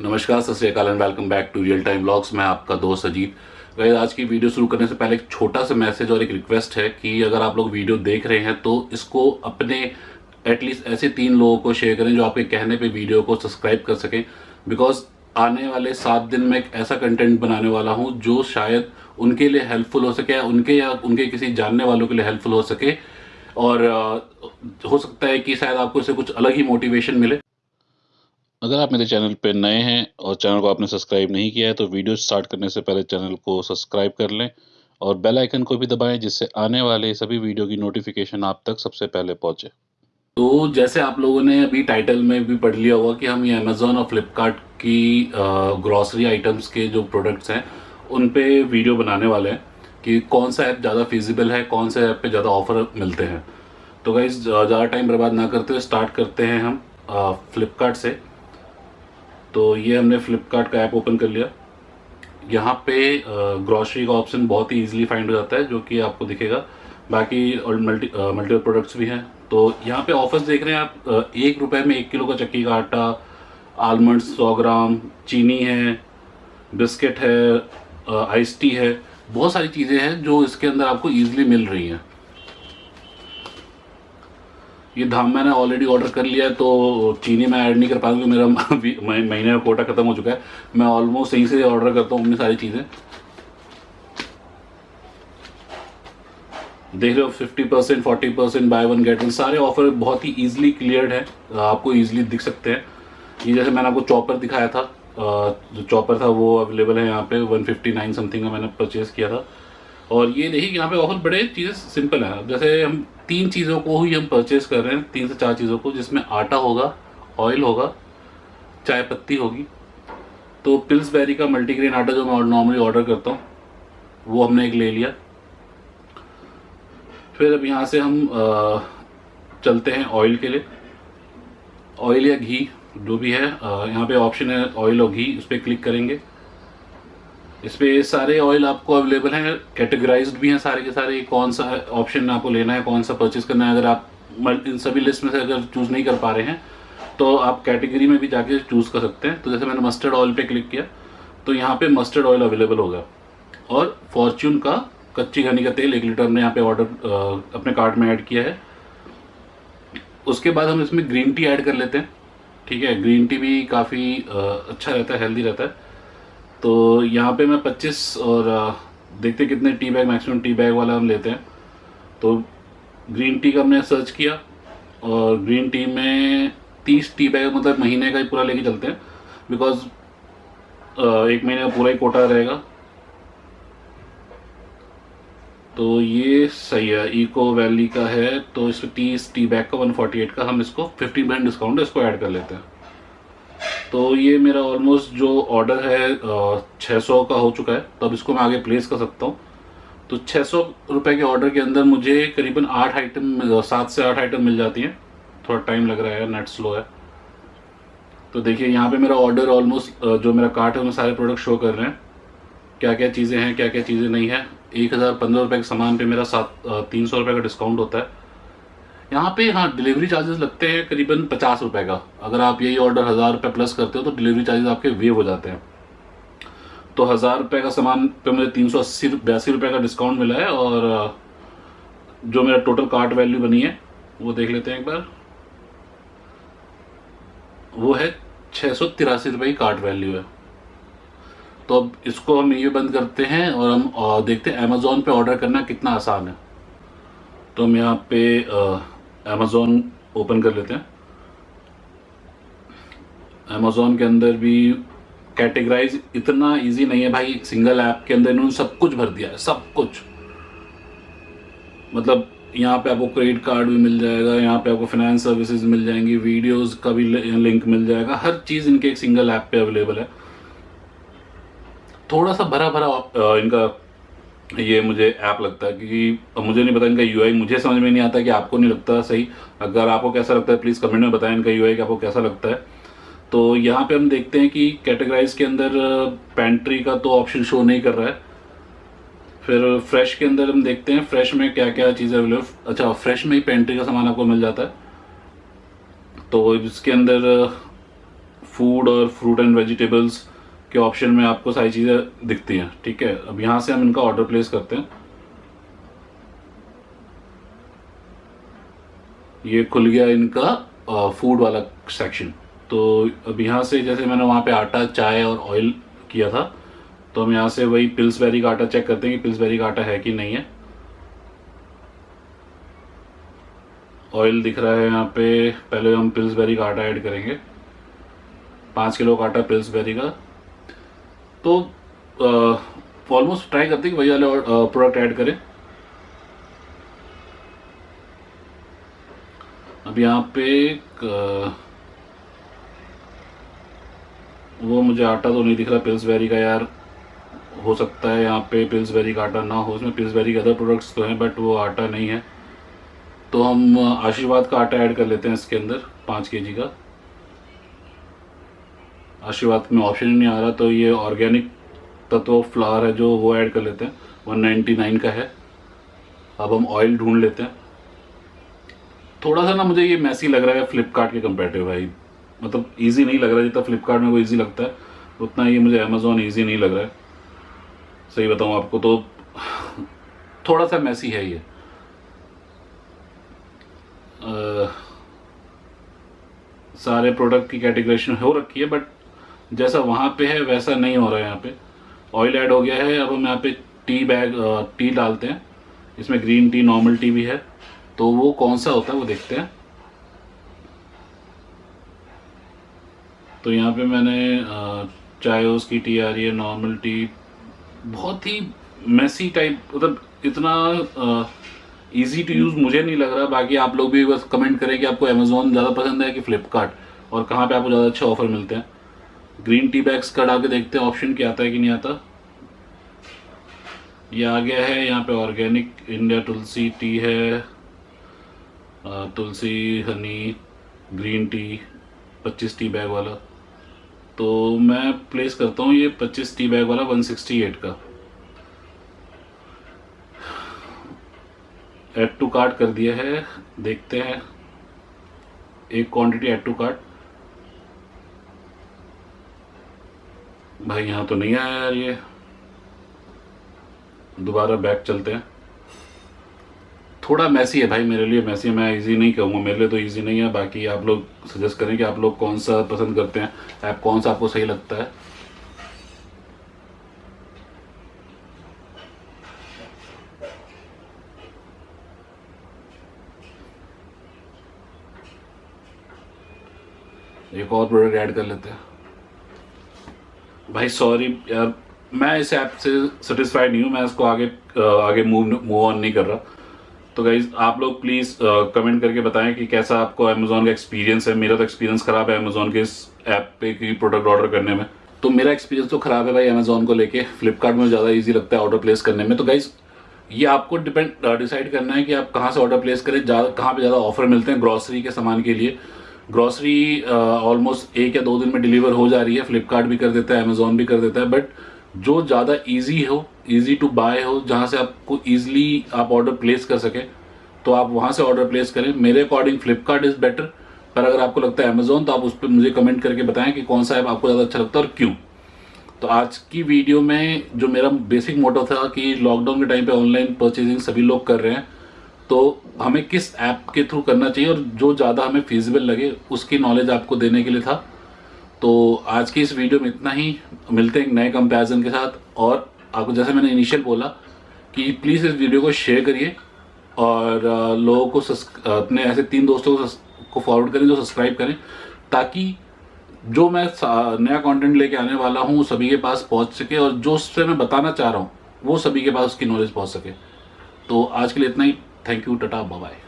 नमस्कार, सत श्रीकाल and welcome back to real time blogs मैं आपका दोस्त अजीत। गए आज की वीडियो शुरू करने से पहले एक छोटा सा मैसेज और एक रिक्वेस्ट है कि अगर आप लोग वीडियो देख रहे हैं तो इसको अपने एटलीस्ट ऐसे तीन लोगों को शेयर करें जो आपके कहने पे वीडियो को सब्सक्राइब कर सकें। बिकॉज़ आने वाले सात दिन में एक ऐसा कंटेंट बनाने वाला हूँ जो शायद उनके लिए हेल्पफुल हो सके या उनके या उनके किसी जानने वालों के लिए हेल्पफुल हो सके। और हो सकता है कि शायद आपको इससे कुछ अलग ही मोटिवेशन मिले। अगर आप मेरे चैनल पर नए हैं और चैनल को आपने सब्सक्राइब नहीं किया है तो वीडियो स्टार्ट करने से पहले चैनल को सब्सक्राइब कर लें और बेल आइकन को भी दबाएँ, जिससे आने वाले सभी वीडियो की नोटिफिकेशन आप तक सबसे पहले पहुँचे। तो जैसे आप लोगों ने अभी टाइटल में भी पढ़ लिया होगा कि हम ये अमेज़ोन और फ्लिपकार्ट की ग्रॉसरी आइटम्स के जो प्रोडक्ट्स हैं, उन पे वीडियो बनाने वाले हैं कि कौन सा ऐप ज़्यादा फिजिबल है, कौन से ऐप पे ज़्यादा ऑफ़र मिलते हैं। तो गाइज़ ज़्यादा टाइम बर्बाद ना करते हुए स्टार्ट करते हैं हम फ्लिपकार्ट से। तो ये हमने फ्लिपकार्ट का ऐप ओपन कर लिया। यहाँ पे ग्रॉसरी का ऑप्शन बहुत ही इजीली फाइंड हो जाता है, जो कि आपको दिखेगा। बाकी और मल्टी मल्टीपल प्रोडक्ट्स भी हैं। तो यहाँ पे ऑफर्स देख रहे हैं आप एक रुपए में एक किलो का चक्की का आटा आलमंड्स सौ ग्राम, चीनी है बिस्किट है आइस टी है। बहुत सारी चीज़ें हैं जो इसके अंदर आपको ईजिली मिल रही हैं। ये धाम मैंने ऑलरेडी ऑर्डर कर लिया है तो चीनी मैं ऐड नहीं कर पाऊँगा, मेरा महीने का कोटा खत्म हो चुका है। मैं ऑलमोस्ट यहीं से ऑर्डर करता हूँ अपनी सारी चीज़ें। देख रहे हो fifty percent forty percent buy one get one सारे ऑफ़र बहुत ही ईजिली क्लियर है, आपको ईजिली दिख सकते हैं। ये जैसे मैंने आपको चॉपर दिखाया था जो चॉपर था वो अवेलेबल है यहाँ पे 159 समथिंग का मैंने परचेज़ किया था। और ये देखिए यहाँ पे ऑफ़र बड़े चीज़ें सिंपल है। जैसे हम तीन चीज़ों को ही हम परचेज कर रहे हैं, तीन से चार चीज़ों को, जिसमें आटा होगा ऑयल होगा, चाय पत्ती होगी। तो पिल्स बेरी का मल्टीग्रेन आटा जो मैं नॉर्मली ऑर्डर करता हूँ, वो हमने एक ले लिया। फिर अब यहाँ से हम चलते हैं ऑयल के लिए। ऑयल या घी, जो भी है यहाँ पे ऑप्शन है ऑयल और घी, उस पर क्लिक करेंगे। इस पर सारे ऑयल आपको अवेलेबल हैं कैटेगराइज्ड भी हैं सारे के सारे कौन सा ऑप्शन आपको लेना है, कौन सा परचेज करना है, अगर आप इन सभी लिस्ट में से अगर चूज़ नहीं कर पा रहे हैं तो आप कैटेगरी में भी जाके चूज़ कर सकते हैं। तो जैसे मैंने मस्टर्ड ऑयल पे क्लिक किया तो यहाँ पे मस्टर्ड ऑयल अवेलेबल होगा। और फॉर्च्यून का कच्ची घनी का तेल, एक लीटर हमने यहाँ पे ऑर्डर अपने कार्ट में ऐड किया है। उसके बाद हम इसमें ग्रीन टी ऐड कर लेते हैं। ठीक है ग्रीन टी भी काफ़ी अच्छा रहता है हेल्दी रहता है। तो यहाँ पे मैं 25 और देखते कितने tea bag maximum tea bag वाला हम लेते हैं। तो ग्रीन टी का हमने सर्च किया और ग्रीन टी में 30 टी बैग मतलब महीने का ही पूरा लेके चलते हैं। बिकॉज़ एक महीने का पूरा ही कोटा रहेगा। तो ये सही है। इको वैली का है तो इसमें तीस टी बैग का 148 का हम इसको 15 परसेंट डिस्काउंट इसको ऐड कर लेते हैं। तो ये मेरा ऑलमोस्ट जो ऑर्डर है छः सौ का हो चुका है। तो अब इसको मैं आगे प्लेस कर सकता हूँ। तो छः सौ रुपये के ऑर्डर के अंदर मुझे करीबन आठ आइटम सात से आठ आइटम मिल जाती हैं। थोड़ा टाइम लग रहा है नेट स्लो है। तो देखिए, यहाँ पे मेरा ऑर्डर ऑलमोस्ट जो मेरा कार्ट है, उसमें सारे प्रोडक्ट शो कर रहे हैं। क्या क्या चीज़ें हैं क्या क्या चीज़ें नहीं है। एक हज़ार पंद्रह रुपये के सामान पे मेरा सात तीन सौ रुपये का डिस्काउंट होता है। यहाँ पे हाँ डिलीवरी चार्जेस लगते हैं करीबन पचास रुपए का। अगर आप यही ऑर्डर हज़ार रुपये प्लस करते हो तो डिलीवरी चार्जेस आपके वेव हो जाते हैं। तो हज़ार रुपये का सामान पे मुझे तीन सौ अस्सी बयासी रुपये का डिस्काउंट मिला है और जो मेरा टोटल कार्ट वैल्यू बनी है, वो देख लेते हैं एक बार। वो है छः सौ तिरासी रुपये की कार्ट वैल्यू है। तो अब इसको हम ये बंद करते हैं और हम देखते हैं अमेज़ोन पे ऑर्डर करना कितना आसान है। तो हम यहाँ पे अमेज़ोन ओपन कर लेते हैं। अमेज़ोन के अंदर भी कैटेगराइज इतना इजी नहीं है भाई। सिंगल ऐप के अंदर इन्होंने सब कुछ भर दिया है, सब कुछ। मतलब यहाँ पे आपको क्रेडिट कार्ड भी मिल जाएगा, यहाँ पे आपको फाइनेंस सर्विसेज़ मिल जाएँगी वीडियोस का भी लिंक मिल जाएगा, हर चीज़ इनके एक सिंगल ऐप पे अवेलेबल है। थोड़ा सा भरा भरा इनका ये मुझे ऐप लगता है क्योंकि मुझे नहीं पता इनका यूआई मुझे समझ में नहीं आता कि आपको नहीं लगता सही। अगर आपको कैसा लगता है प्लीज़ कमेंट में बताएँ इनका यूआई आपको कैसा लगता है। तो यहाँ पे हम देखते हैं कि कैटेगराइज के अंदर पेंट्री का तो ऑप्शन शो नहीं कर रहा है। फिर फ्रेश के अंदर हम देखते हैं फ्रेश में क्या क्या चीज़ें अवेलेबल अच्छा फ्रेश में ही पेंट्री का सामान आपको मिल जाता है। तो इसके अंदर फ़ूड और फ्रूट एंड वेजिटेबल्स के ऑप्शन में आपको सारी चीज़ें दिखती हैं, ठीक है? अब यहाँ से हम इनका ऑर्डर प्लेस करते हैं। ये खुल गया इनका फ़ूड वाला सेक्शन तो अब यहाँ से जैसे मैंने वहाँ पे आटा, चाय और ऑयल किया था तो हम यहाँ से वही पिल्सबेरी का आटा चेक करते हैं कि पिल्सबेरी का आटा है कि नहीं है। ऑयल दिख रहा है यहाँ पे, पहले हम पिल्सबेरी का आटा ऐड करेंगे। पाँच किलो का आटा पिल्सबेरी का। तो ऑलमोस्ट ट्राई करते हैं कि वही वाले प्रोडक्ट ऐड करें। अब यहाँ पे वो मुझे आटा तो नहीं दिख रहा पिल्सबेरी का यार। हो सकता है यहाँ पे पिल्सबेरी का आटा ना हो, उसमें पिल्स पिल्सबेरी के अदर प्रोडक्ट्स तो हैं बट वो आटा नहीं है। तो हम आशीर्वाद का आटा ऐड कर लेते हैं इसके अंदर, पाँच के का। आशीर्वाद में ऑप्शन ही नहीं आ रहा तो ये ऑर्गेनिक तत्व फ्लावर है जो वो ऐड कर लेते हैं। 199 का है। अब हम ऑयल ढूंढ लेते हैं। थोड़ा सा ना मुझे ये मैसी लग रहा है फ्लिपकार्ट के कंपेरेटिव भाई। मतलब इजी नहीं लग रहा जितना फ्लिपकार्ट में वो ईजी लगता है उतना ये मुझे अमेजोन ईजी नहीं लग रहा है। सही बताऊँ आपको तो थोड़ा सा मैसी है ये। आ, सारे प्रोडक्ट की कैटेगरेशन हो रखी है बट जैसा वहाँ पे है, वैसा नहीं हो रहा है यहाँ पे। ऑयल ऐड हो गया है, अब हम यहाँ पे टी बैग टी डालते हैं। इसमें ग्रीन टी नॉर्मल टी भी है। तो वो कौन सा होता है, वो देखते हैं। तो यहाँ पे मैंने चाय उसकी टी आ रही है नॉर्मल टी बहुत ही मैसी टाइप मतलब इतना इजी टू यूज़ मुझे नहीं लग रहा। बाकी आप लोग भी बस कमेंट करें कि आपको अमेजोन ज़्यादा पसंद है कि फ्लिपकार्ट और कहाँ पे आपको ज़्यादा अच्छे ऑफ़र मिलते हैं? ग्रीन टी बैग्स का डाल के देखते हैं ऑप्शन क्या आता है कि नहीं आता? ये आ गया है, यहाँ पे ऑर्गेनिक इंडिया तुलसी टी है Tulsi honey green tea 25 tea bag वाला। तो मैं प्लेस करता हूँ ये 25 टी बैग वाला 168 का। एड टू कार्ट कर दिया है, देखते हैं। एक क्वांटिटी एड टू कार्ट भाई यहाँ तो नहीं आया यार ये। दोबारा बैक चलते हैं। थोड़ा मैसी है भाई मेरे लिए मैसी मैं इजी नहीं कहूँगा। मेरे लिए तो इजी नहीं है। बाकी आप लोग सजेस्ट करें कि आप लोग कौन सा पसंद करते हैं। ऐप कौन सा आपको सही लगता है? एक और प्रोडक्ट ऐड कर लेते हैं। भाई सॉरी यार, मैं इस ऐप से सेटिस्फाइड नहीं हूँ, मैं इसको आगे आगे मूव मूव ऑन नहीं कर रहा। तो गाइज़ आप लोग प्लीज़ कमेंट करके बताएँ कि कैसा आपको अमेजोन का एक्सपीरियंस है। मेरा तो एक्सपीरियंस खराब है अमेजोन के इस ऐप पे की प्रोडक्ट ऑर्डर करने में। तो मेरा एक्सपीरियंस तो खराब है भाई अमेजोन को लेके। फ्लिपकार्ट में ज़्यादा ईजी लगता है ऑर्डर प्लेस करने में। तो गाइज़ ये आपको डिपेंड डिसाइड करना है कि आप कहाँ से ऑर्डर प्लेस करें। कहाँ पर ज़्यादा ऑफ़र मिलते हैं ग्रॉसरी के सामान के लिए। ग्रॉसरी ऑलमोस्ट एक या दो दिन में डिलीवर हो जा रही है। फ्लिपकार्ट भी कर देता है अमेजोन भी कर देता है। बट जो ज़्यादा ईजी हो ईजी टू बाय हो, जहाँ से आपको ईजिली आप ऑर्डर प्लेस कर सकें तो आप वहाँ से ऑर्डर प्लेस करें। मेरे अकॉर्डिंग फ्लिपकार्ट इज़ बेटर पर अगर आपको लगता है अमेजोन तो आप उस पर मुझे कमेंट करके बताएँ कि कौन सा ऐप आपको ज़्यादा अच्छा लगता है और क्यों। तो आज की वीडियो में जो मेरा बेसिक मोटो था कि लॉकडाउन के टाइम पे ऑनलाइन परचेजिंग सभी लोग कर रहे हैं तो हमें किस ऐप के थ्रू करना चाहिए और जो ज़्यादा हमें फिजिबल लगे उसकी नॉलेज आपको देने के लिए था। तो आज की इस वीडियो में इतना ही। मिलते हैं नए कंपैरिजन के साथ। और आपको जैसे मैंने इनिशियल बोला कि प्लीज़ इस वीडियो को शेयर करिए और लोगों को अपने ऐसे तीन दोस्तों को, को फॉरवर्ड करें जो सब्सक्राइब करें ताकि जो मैं नया कंटेंट लेके आने वाला हूँ सभी के पास पहुँच सके और जो उससे मैं बताना चाह रहा हूँ वो सभी के पास उसकी नॉलेज पहुँच सके। तो आज के लिए इतना ही। Thank you tata bye